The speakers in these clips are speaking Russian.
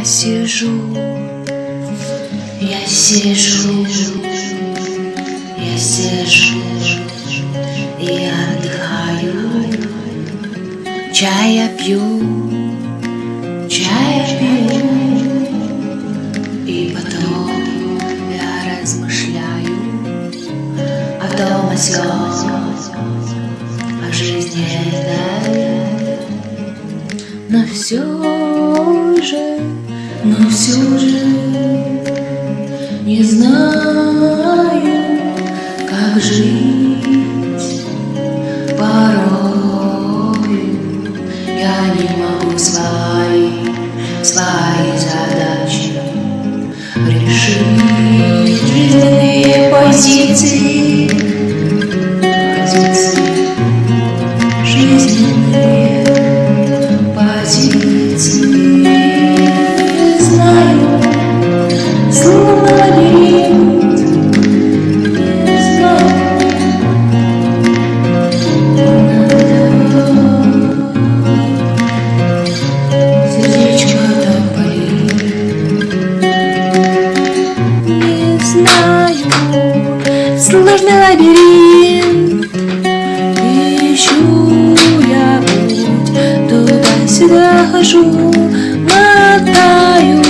Я сижу, я сижу, я сижу и отдыхаю. Чая пью, чая пью, и потом я размышляю о том, о сём, о жизни этой. Но все же, но все же не знаю, как жить порою. Я не могу свои, свои задачи решить. Жизненные позиции, позиции жизненные сложный лабиринт. Ищу я путь, туда-сюда хожу, мотаюсь.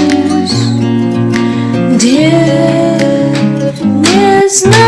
Где, не знаю.